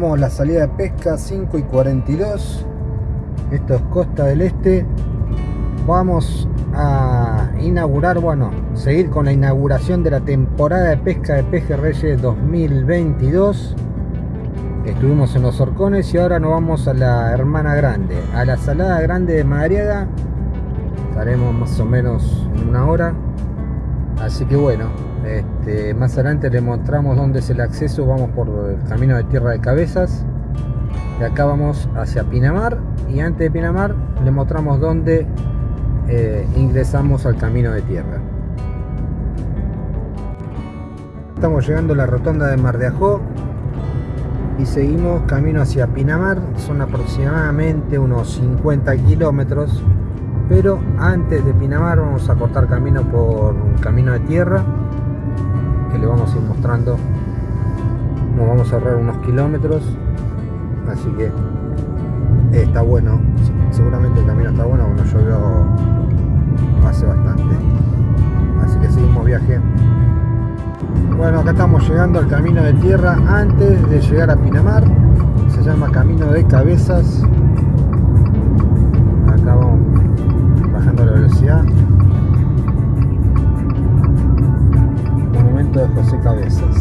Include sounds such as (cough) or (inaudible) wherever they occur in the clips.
la salida de pesca 5 y 42 esto es Costa del Este. Vamos a inaugurar, bueno, seguir con la inauguración de la temporada de pesca de pejerreyes 2022 estuvimos en los Orcones y ahora nos vamos a la Hermana Grande a la Salada Grande de Madriaga estaremos más o menos en una hora. Así que bueno este, más adelante le mostramos dónde es el acceso. Vamos por el camino de tierra de cabezas. De acá vamos hacia Pinamar. Y antes de Pinamar le mostramos dónde eh, ingresamos al camino de tierra. Estamos llegando a la rotonda de Mar de Ajó y seguimos camino hacia Pinamar. Son aproximadamente unos 50 kilómetros. Pero antes de Pinamar vamos a cortar camino por un camino de tierra que le vamos a ir mostrando. Nos vamos a ahorrar unos kilómetros así que está bueno. Seguramente el camino está bueno bueno llovió hace bastante. Así que seguimos viaje. Bueno acá estamos llegando al camino de tierra antes de llegar a Pinamar. Se llama camino de cabezas de José Cabezas.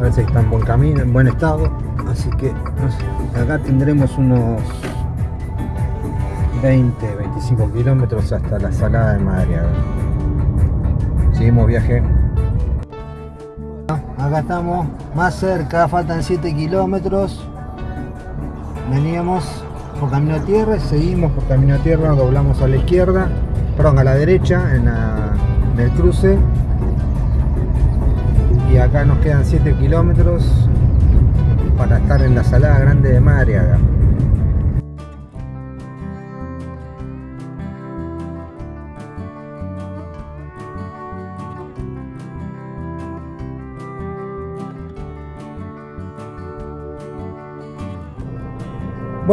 Ver si está en buen camino, en buen estado. Así que acá tendremos unos 20, 25 kilómetros hasta la salada de Madriaga seguimos viaje. Acá estamos más cerca, faltan 7 kilómetros. Veníamos por camino de tierra, seguimos por camino de tierra, doblamos a la izquierda, perdón, a la derecha en, en el cruce. Y acá nos quedan 7 kilómetros para estar en la salada grande de Madriaga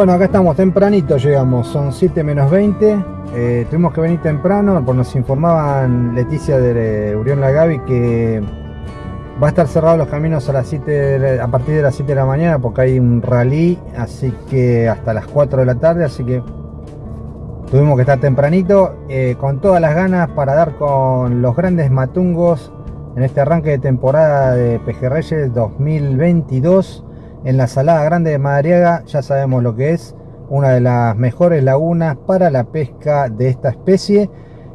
Bueno, acá estamos tempranito, llegamos, son 7 menos 20. Eh, tuvimos que venir temprano, porque nos informaban Leticia de Urión Lagavi que Va a estar cerrado los caminos a las 7 a partir de las 7 de la mañana porque hay un rally, así que hasta las 4 de la tarde, así que tuvimos que estar tempranito, eh, con todas las ganas para dar con los grandes matungos en este arranque de temporada de Pejerreyes 2022 en la Salada Grande de Madariaga, ya sabemos lo que es, una de las mejores lagunas para la pesca de esta especie,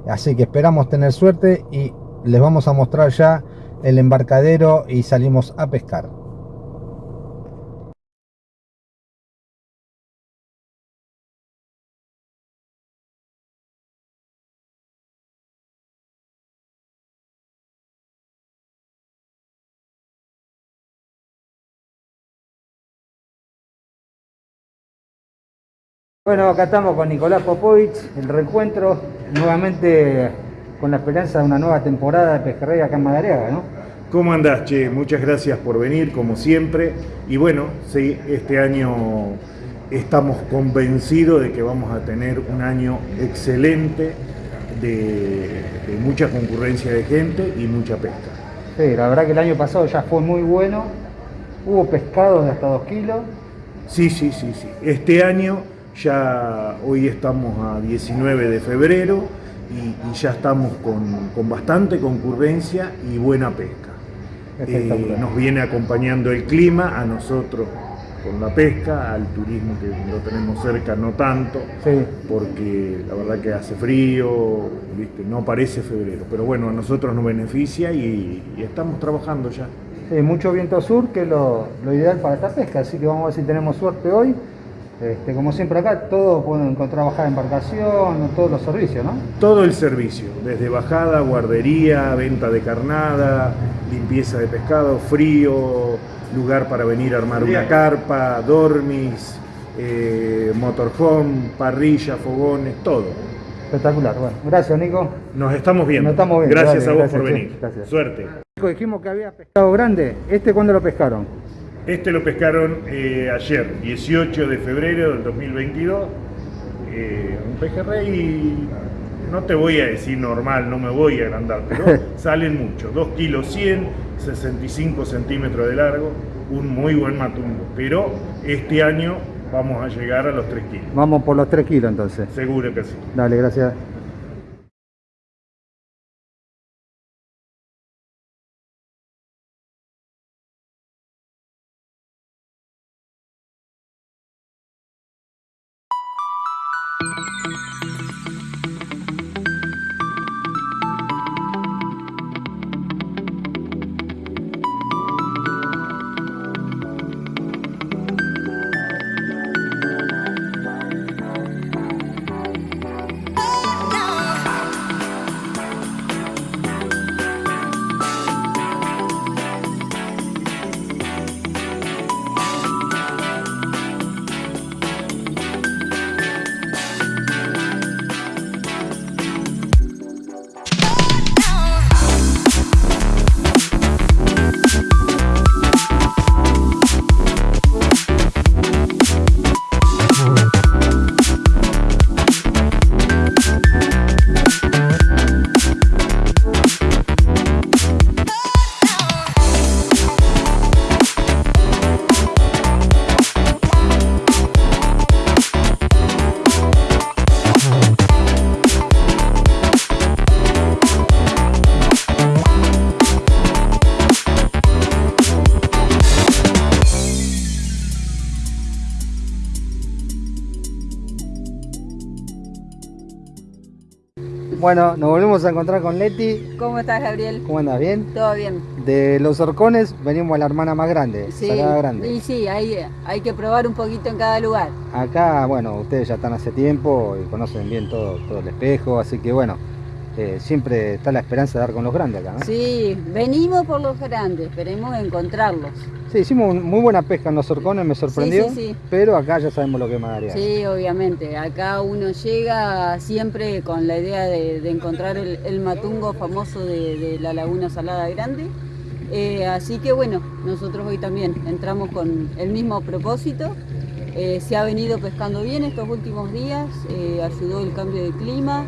así que esperamos tener suerte y les vamos a mostrar ya el embarcadero y salimos a pescar. Bueno, acá estamos con Nicolás Popovich, el reencuentro nuevamente con la esperanza de una nueva temporada de pejerrey acá en Madariaga, ¿no? ¿Cómo andás, Che? Muchas gracias por venir, como siempre. Y bueno, sí, este año estamos convencidos de que vamos a tener un año excelente de, mucha concurrencia de gente y mucha pesca. Sí, la verdad que el año pasado ya fue muy bueno. Hubo pescados de hasta 2 kilos. Sí, sí, sí, sí. Este año ya, hoy estamos a 19 de febrero, y, ya estamos con, bastante concurrencia y buena pesca. Eh, nos viene acompañando el clima, a nosotros con la pesca, al turismo que lo tenemos cerca no tanto, porque la verdad que hace frío, ¿viste? no parece febrero, pero bueno, a nosotros nos beneficia y, estamos trabajando ya. Sí, mucho viento sur, que es lo, lo ideal para esta pesca, así que vamos a ver si tenemos suerte hoy este, como siempre acá, todos pueden encontrar bajada de embarcación, todos los servicios, ¿no? Todo el servicio, desde bajada, guardería, venta de carnada, limpieza de pescado, frío, lugar para venir a armar una carpa, dormis, eh, motorhome, parrilla, fogones, todo. Espectacular, bueno, gracias Nico. Nos estamos viendo. estamos viendo. Gracias a vos por venir. Suerte. Nico, dijimos que había pescado grande, ¿este cuándo lo pescaron? Este lo pescaron eh, ayer, 18 de febrero del 2022. Eh, un pejerrey, no te voy a decir normal, no me voy a agrandar, pero (laughs) salen mucho. 2 kilos 100, 65 centímetros de largo, un muy buen matungo. Pero este año vamos a llegar a los 3 kilos. Vamos por los 3 kilos entonces. Seguro que sí. Dale, gracias. Bueno, nos volvemos a encontrar con Leti. ¿Cómo estás, Gabriel? ¿Cómo andas? ¿Bien? Todo bien. De los horcones venimos a la hermana más grande, Sí, Grande. y sí, hay, hay que probar un poquito en cada lugar. Acá, bueno, ustedes ya están hace tiempo y conocen bien todo, todo el espejo, así que bueno, eh, siempre está la esperanza de dar con los grandes acá, ¿no? Sí, venimos por los grandes, esperemos encontrarlos. Sí, hicimos un- muy buena pesca en los horcones, me sorprendió, sí, sí. pero acá ya sabemos lo que es Madariaga. Sí, obviamente. Acá uno llega siempre con la idea de, de encontrar el, el matungo famoso de, de la Laguna Salada Grande. Eh, así que bueno, nosotros hoy también entramos con el mismo propósito. Eh, se ha venido pescando bien estos últimos días, ayudó el cambio de clima,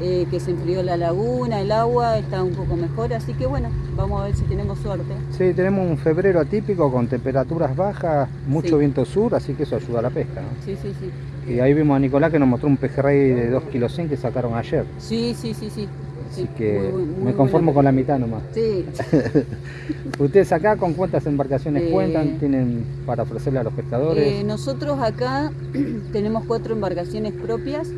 eh, que se enfrió la laguna, el agua está un poco mejor, así que bueno, vamos a ver si tenemos suerte. Sí, tenemos un febrero atípico con temperaturas bajas, mucho Sí. viento sur, así que eso ayuda a la pesca. ¿no? Sí, sí, sí. Y ahí vimos a Nicolás que nos mostró un pejerrey de 2 kilos 100 que sacaron ayer. Sí, sí, sí, sí. Así Sí, que muy buen- muy me conformo buena con la mitad nomás. Sí, (laughs) ¿Ustedes acá con cuántas embarcaciones Eh, cuentan? ¿Tienen para ofrecerle a los pescadores? Eh, nosotros acá (clears throat) tenemos cuatro embarcaciones propias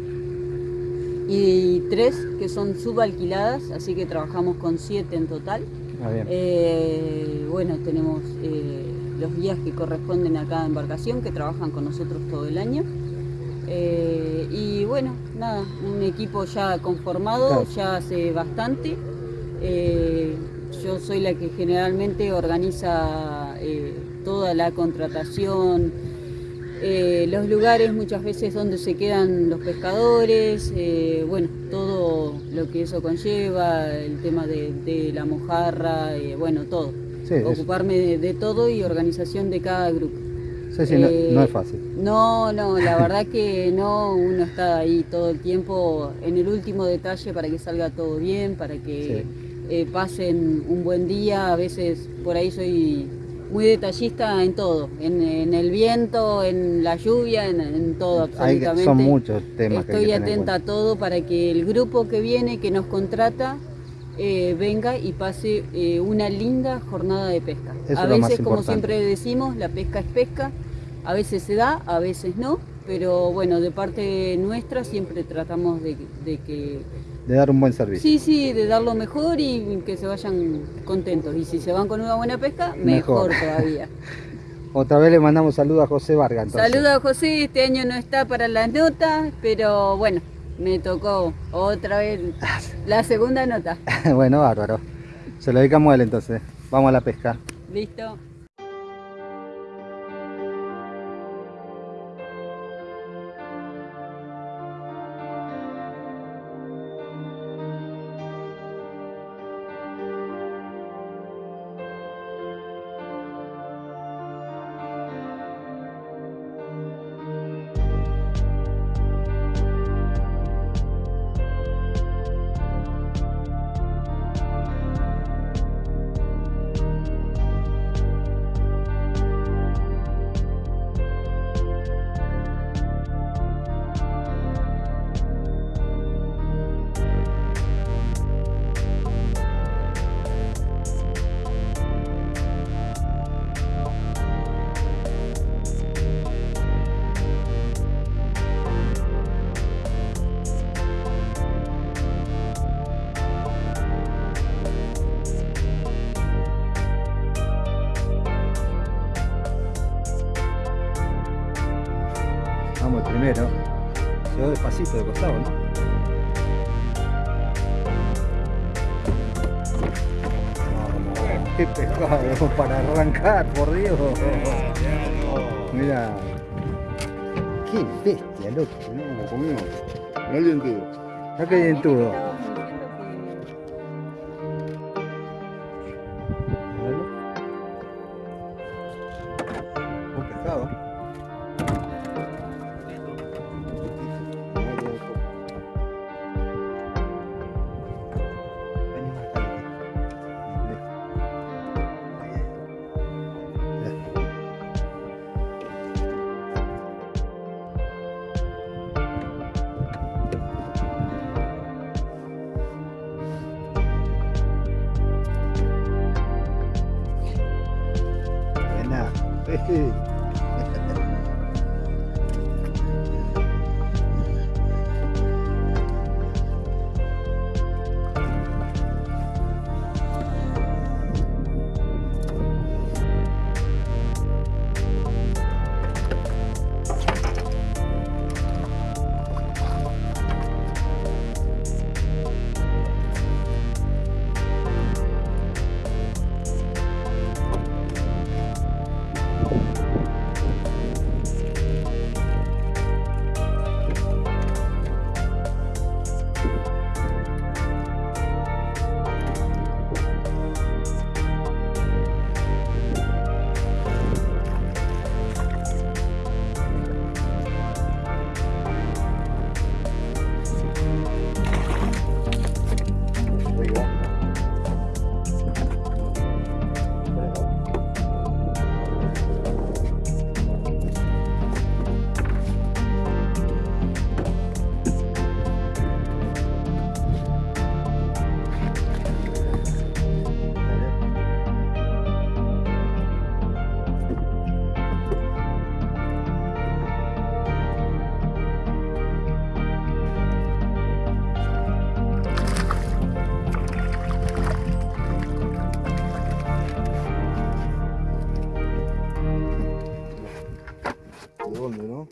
y tres que son subalquiladas, así que trabajamos con siete en total. Ah, bien. Eh, bueno, tenemos eh, los guías que corresponden a cada embarcación que trabajan con nosotros todo el año. Eh, y bueno, nada, un equipo ya conformado, Claro. ya hace bastante. Eh, yo soy la que generalmente organiza eh, toda la contratación, eh, los lugares muchas veces donde se quedan los pescadores, eh, bueno, todo lo que eso conlleva, el tema de, de la mojarra, eh, bueno, todo. Sí, Ocuparme de, de todo y organización de cada grupo. sí, sí, no, no es fácil. No, no, la verdad que no, uno está ahí todo el tiempo en el último detalle para que salga todo bien, para que pasen un buen día, a veces por ahí soy muy detallista en todo, en, en el viento, en la lluvia, en, en todo Hay- absolutamente. son muchos temas que hay Estoy que tener en atenta a todo para que el grupo que viene, que nos contrata, eh, venga y pase eh, una linda jornada de pesca. Eso a es lo más veces, como siempre decimos, la pesca es pesca, a veces se da, a veces no, pero bueno, de parte nuestra siempre tratamos de, de que, De dar un buen servicio. sí, sí, de dar lo mejor y que se vayan contentos. Y si se van con una buena pesca, Mejor. mejor, todavía. (laughs) Otra vez le mandamos saludos a José Vargas. Saludos a José, este año no está para las notas, pero bueno, me tocó otra vez (laughs) la segunda nota. (laughs) bueno, bárbaro. Se lo dedicamos a él entonces. Vamos a la pesca. ¿Listo? Por Dios. Mira. Qué bestia, loco. Mirá cómo comió. Mirá el dientudo. Acá hay dentudo. ¿De dónde, no?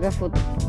haga foto.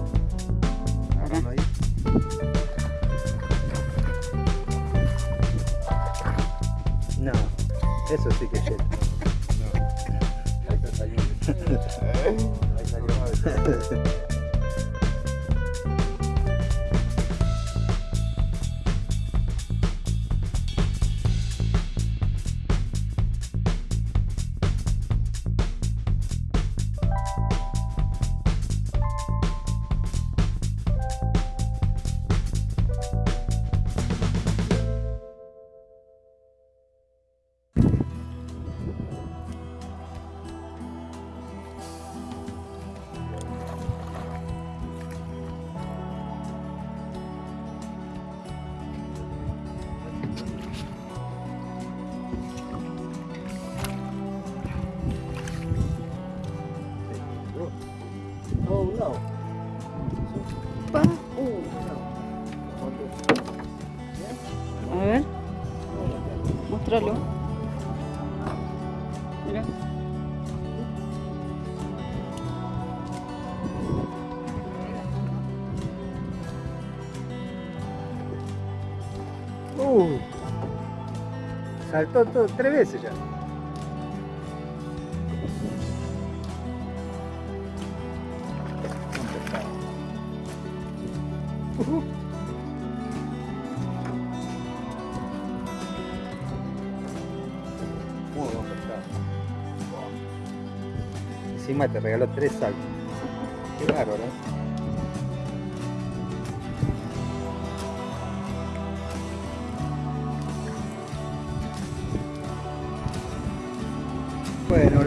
saltó todo, tres veces ya. Encima te regaló tres saltos. Qué bárbaro, ¿eh?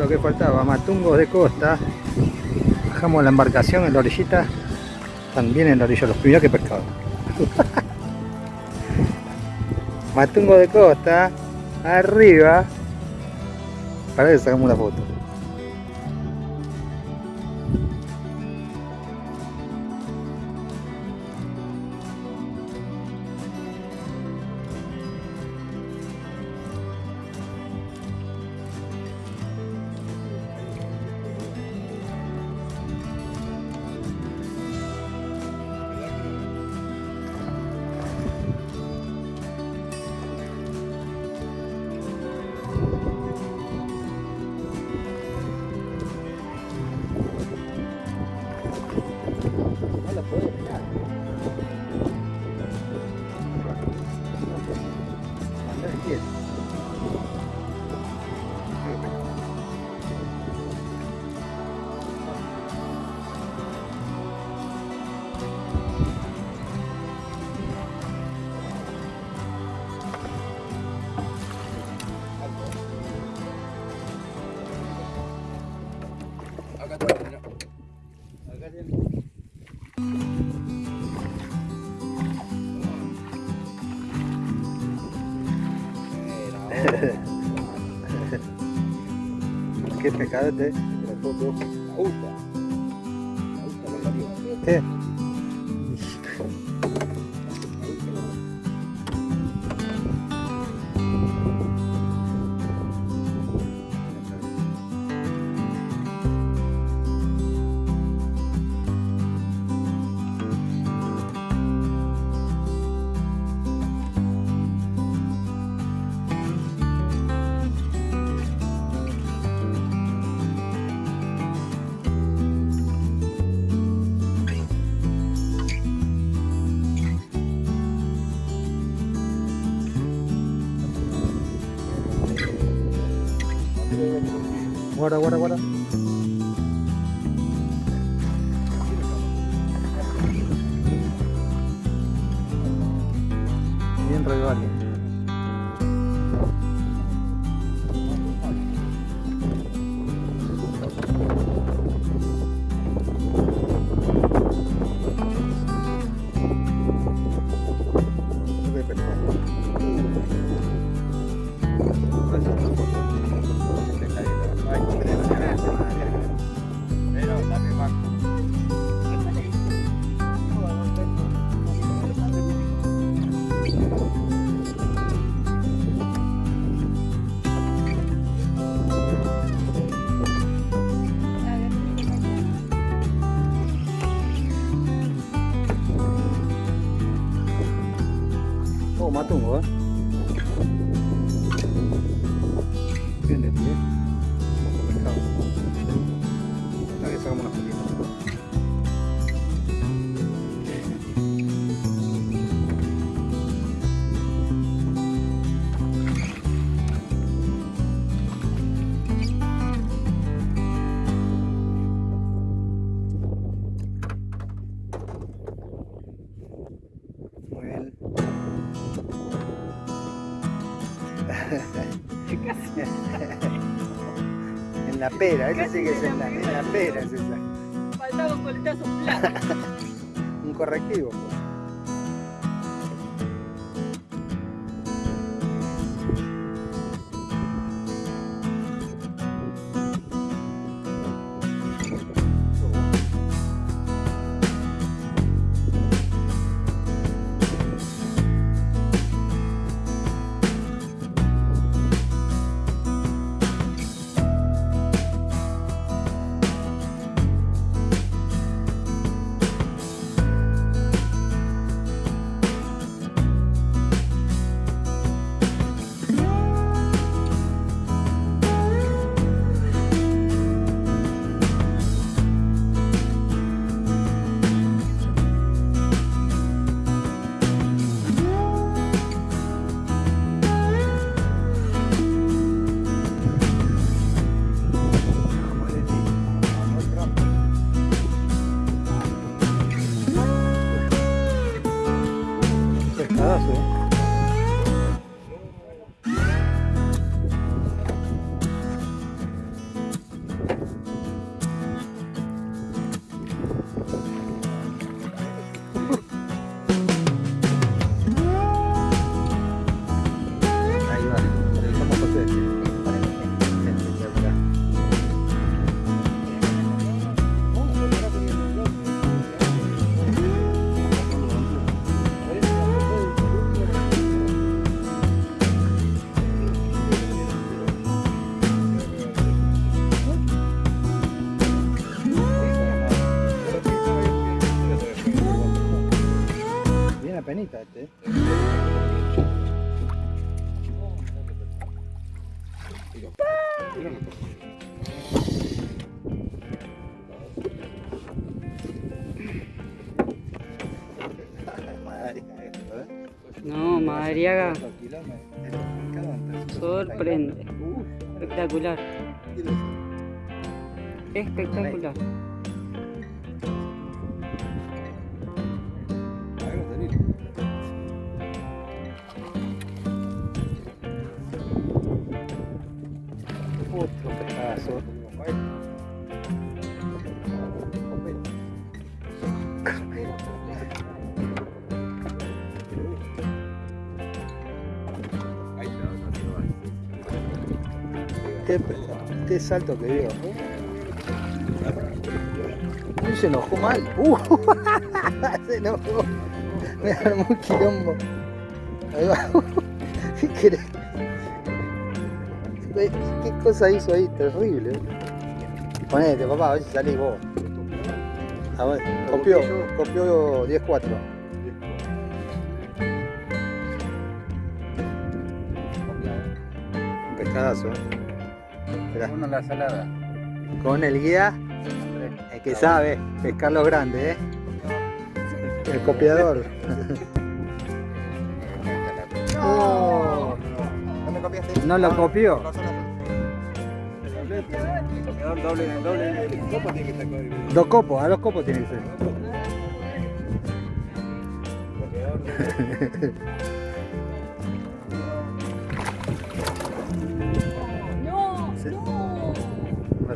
lo que faltaba, matungos de costa. Bajamos la embarcación en la orillita, también en la orilla, los primeros que pescado. (laughs) matungos de costa, arriba. Para que sacamos una foto. Qué pecado este. ¿Qué? Pera, esa sí que es en la, en la pera, es esa. Faltaba un coletazo plano. (laughs) Un correctivo. pues. No, Madariaga sorprende. Espectacular. Espectacular. Qué salto que dio. Uy, se enojó mal. Uh, (laughs) se enojó. Me armó un quilombo. Ahí. (laughs) ¿Qué cosa hizo ahí? Terrible. Ponete, papá, a ver si salís vos. Copió, copió 10-4. Un pescadazo, eh. Esperá. Uno la salada. Con el guía, el que sabe pescar los grandes, ¿eh? El copiador. Oh, ¿No me copiaste? no lo copió. Copiador doble, doble, copo tiene que estar con el Dos copos, a dos copos tiene que ser. (laughs)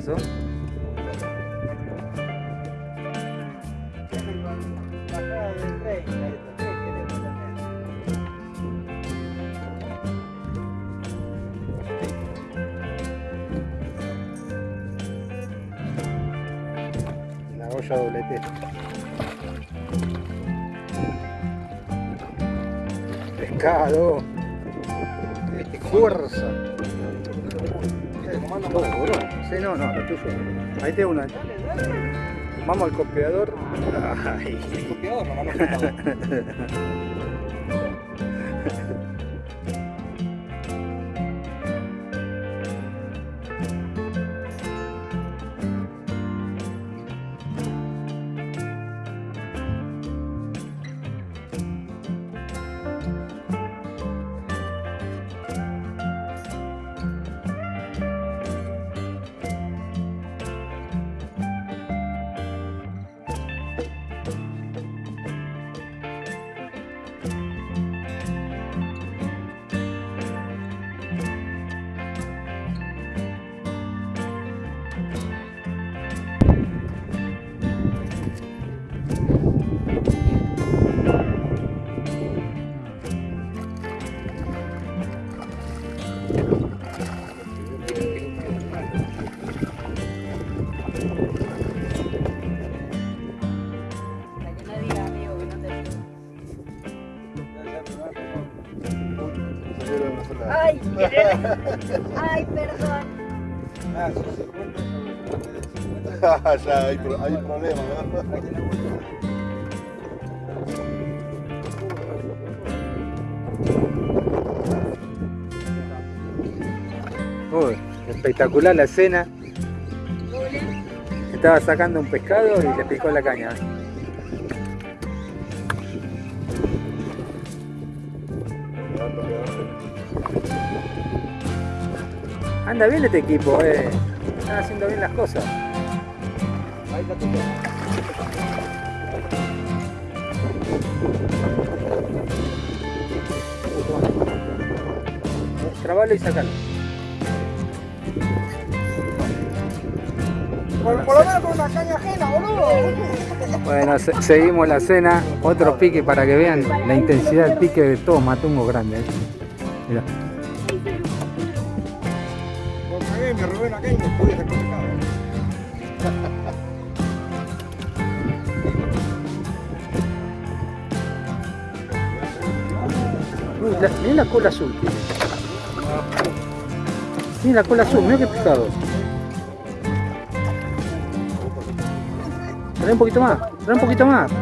¿Qué pasó? La olla doblete. Pescado. Este fuerza. Sí, no, no, lo tuyo. Ahí te una. Vamos al copiador. Ay. copiador, nomás no copiador. Para Ay, perdón. Ah, sí, sí, cuenta eso. ya hay, pro- hay problema, ¿no? Uy, espectacular la escena. Estaba sacando un pescado y le picó la caña. Anda bien este equipo, eh. Están haciendo bien las cosas. Ahí está tu Trabalo y sacalo. Por, por lo menos con una caña ajena, boludo. Bueno, se- seguimos la cena. Otro pique para que vean la intensidad del pique de todos matungos grandes. Mirá. Me robé la cola azul. Mira la cola azul, mira qué pescado. Trae un poquito más, trae un poquito más.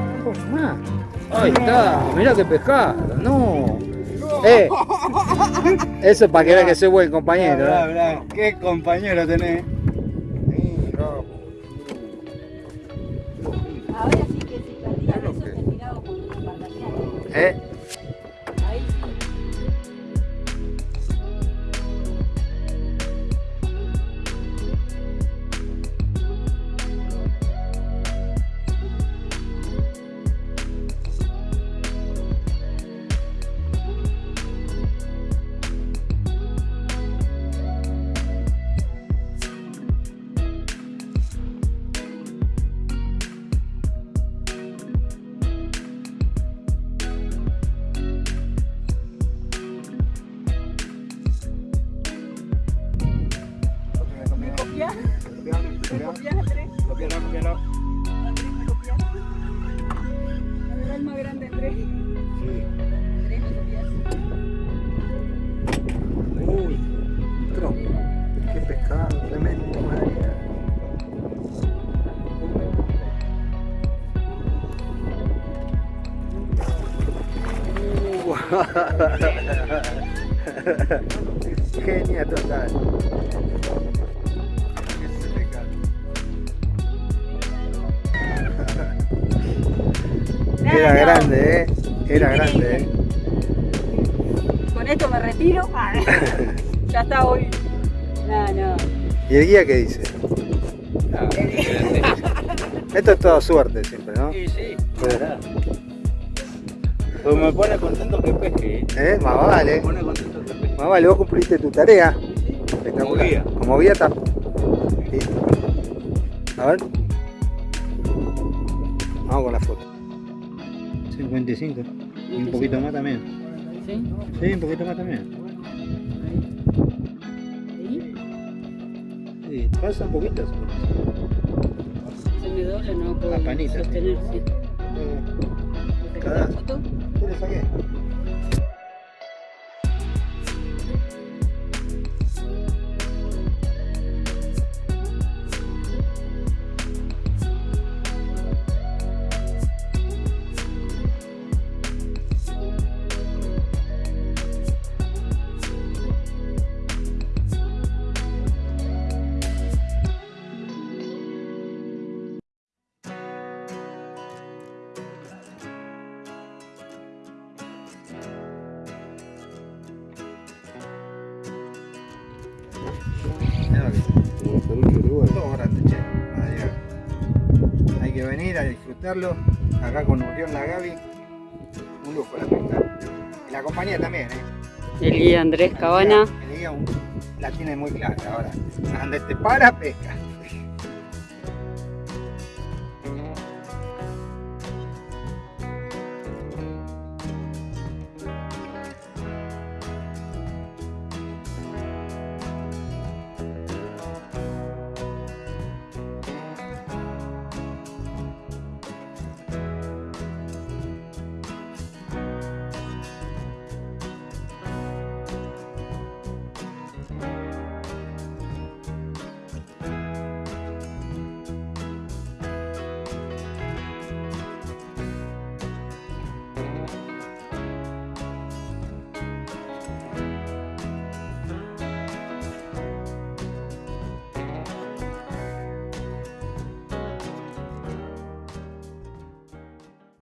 Ahí está, mirá qué pescado, no. Eh, eso es para que veas que soy buen compañero. Mirá, ¿eh? qué compañero tenés. Ahora sí que si perdías eso te tiraba con una embarcación. ¿Eh? Qué dice? Esto es toda suerte siempre, ¿no? Sí, sí, verdad. Pues me pone contento que pesque, ¿eh? ¿Eh? Más vale. Me pone contento que pesque. Más vale, vos cumpliste tu tarea. Como guía. Como guía está. Sí. A ver. Vamos con la foto. 55. Y un poquito más también. ¿Sí? Sí, un poquito más también. Sí, pasa un poquito. Se me dobla, no puedo La panita, sostener, sí. Eh, ¿Me sacás la foto? ¿Qué le saqué? Hay que venir a disfrutarlo acá con Urión La Gaby. Un lujo la pesca. Y la compañía también, ¿eh? El guía Andrés Cabana. El guía un- la tiene muy clara ahora. Donde te para, pesca.